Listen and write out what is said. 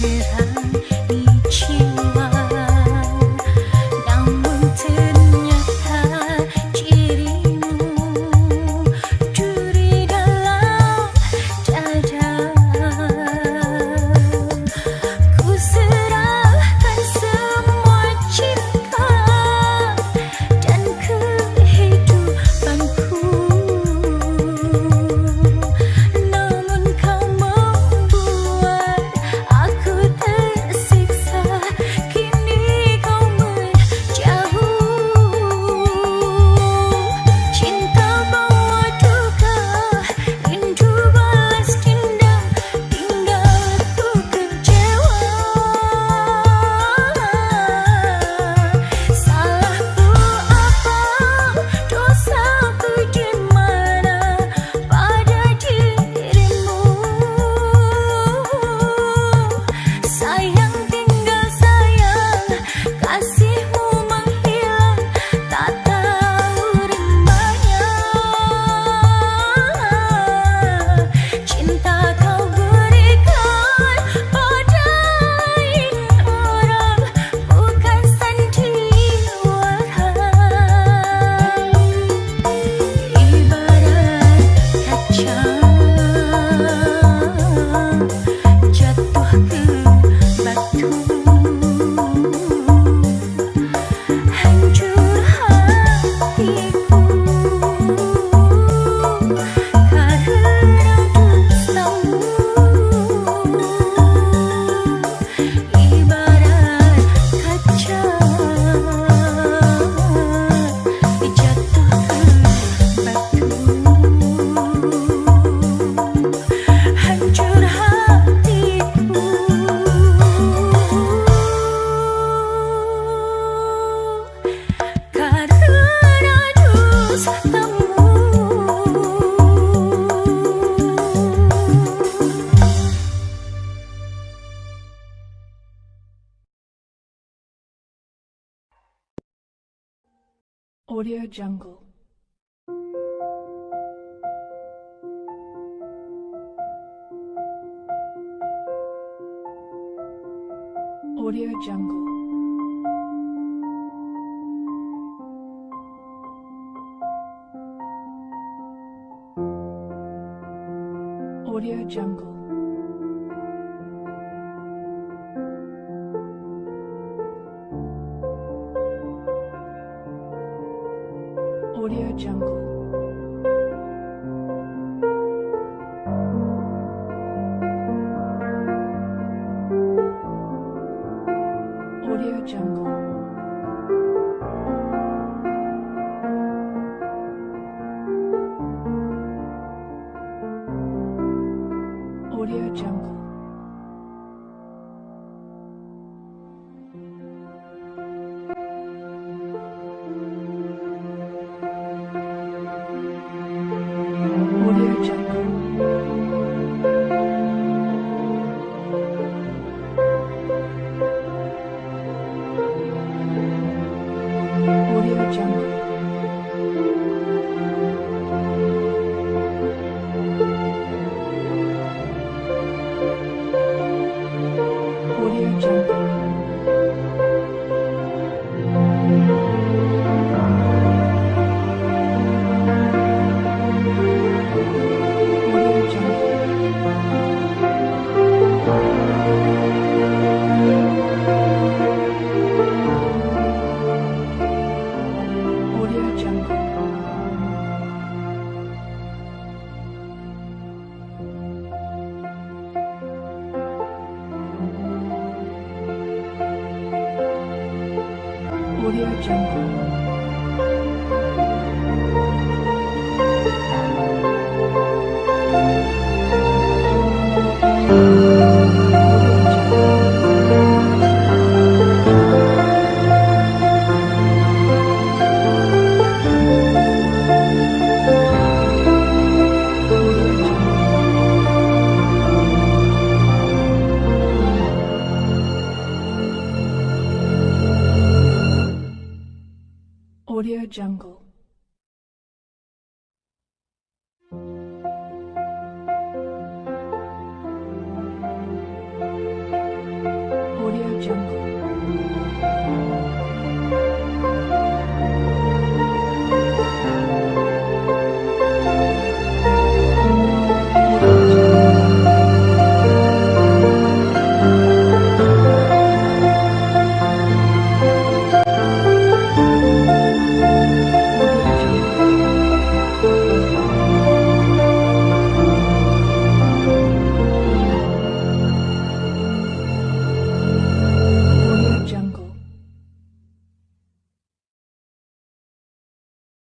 get high. Audio Jungle.